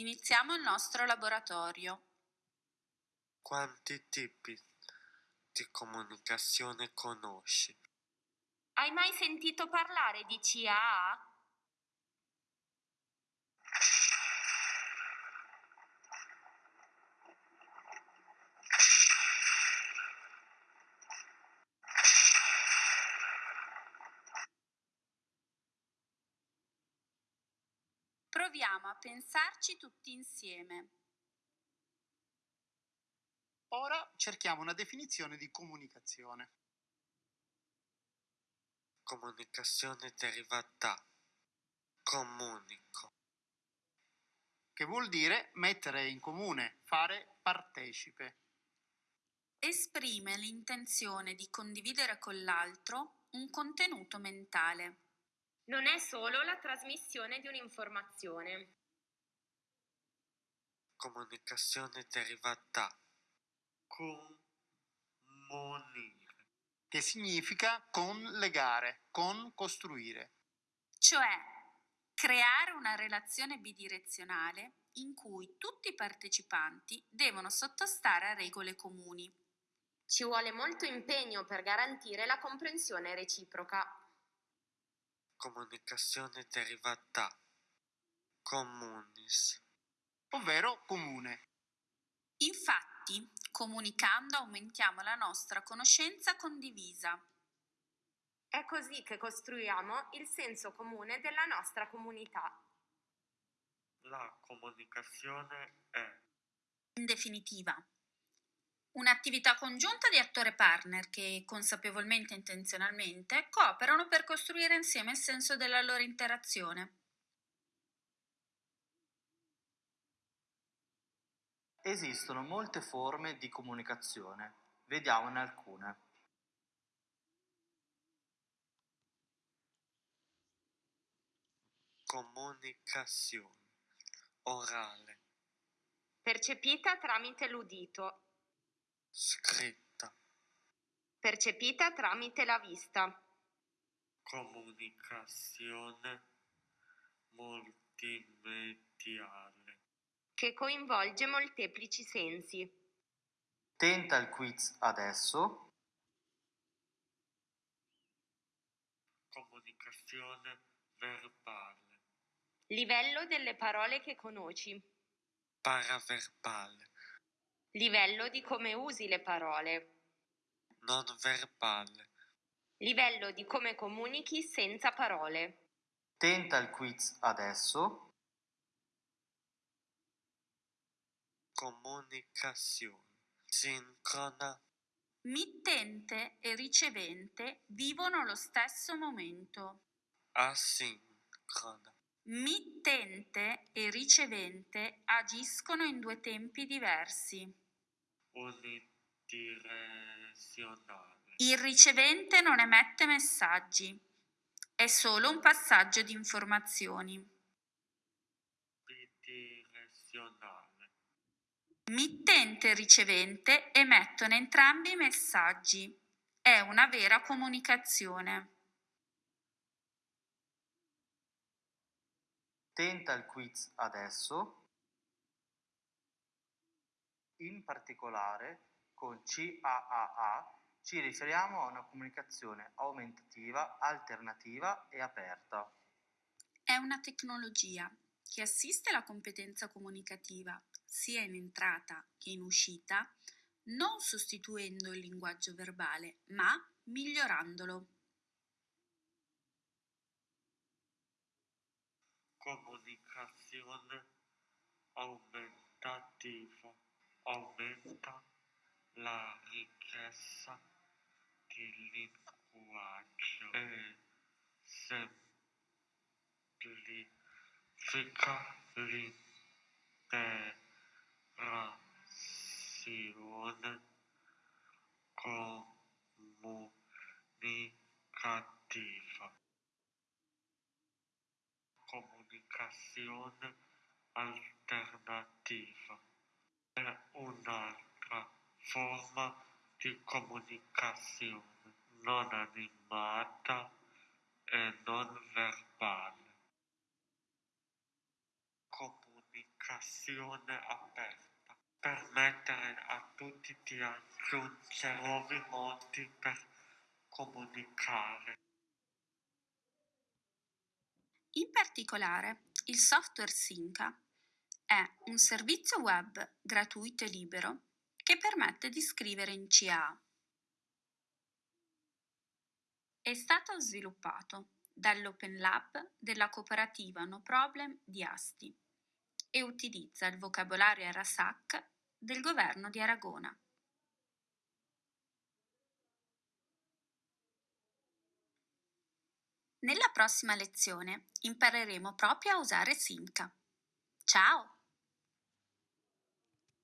iniziamo il nostro laboratorio. Quanti tipi di comunicazione conosci? Hai mai sentito parlare di CAA? Proviamo a pensarci tutti insieme. Ora cerchiamo una definizione di comunicazione. Comunicazione deriva da comunico. che vuol dire mettere in comune, fare partecipe. Esprime l'intenzione di condividere con l'altro un contenuto mentale. Non è solo la trasmissione di un'informazione. Comunicazione deriva da comunire. che significa con legare, con costruire. cioè creare una relazione bidirezionale in cui tutti i partecipanti devono sottostare a regole comuni. Ci vuole molto impegno per garantire la comprensione reciproca. Comunicazione deriva da communis. ovvero comune. Infatti, comunicando aumentiamo la nostra conoscenza condivisa. È così che costruiamo il senso comune della nostra comunità. La comunicazione è In definitiva, un'attività congiunta di attore partner che, consapevolmente e intenzionalmente, cooperano per costruire insieme il senso della loro interazione. Esistono molte forme di comunicazione. Vediamone alcune. comunicazione orale, Percepita tramite l'udito, scritta, percepita tramite la vista, comunicazione multimediale, che coinvolge molteplici sensi. Tenta il quiz adesso. comunicazione verbale, Livello delle parole che conosci. paraverbale, Livello di come usi le parole. non verbale, Livello di come comunichi senza parole. Tenta il quiz adesso. comunicazione sincrona, Mittente e ricevente vivono lo stesso momento. asincrona, Mittente e ricevente agiscono in due tempi diversi. unidirezionale, Il ricevente non emette messaggi, è solo un passaggio di informazioni. bidirezionale, Mittente e ricevente emettono entrambi i messaggi. È una vera comunicazione. Tenta il quiz adesso. In particolare, con CAAA ci riferiamo a una comunicazione aumentativa, alternativa e aperta. È una tecnologia che assiste la competenza comunicativa sia in entrata che in uscita, non sostituendo il linguaggio verbale, ma migliorandolo. Comunicazione aumentativa, aumenta la ricchezza di linguaggio e semplifica l'interazione comunicativa. Comunicazione alternativa è un'altra forma di comunicazione non animata e non verbale. Comunicazione aperta, permettere a tutti di aggiungere nuovi modi per comunicare. In particolare, il software Synca è un servizio web gratuito e libero che permette di scrivere in CA. È stato sviluppato dall'Open Lab della cooperativa No Problem di Asti e utilizza il vocabolario Arasac del governo di Aragona. Nella prossima lezione impareremo proprio a usare Simca. Ciao!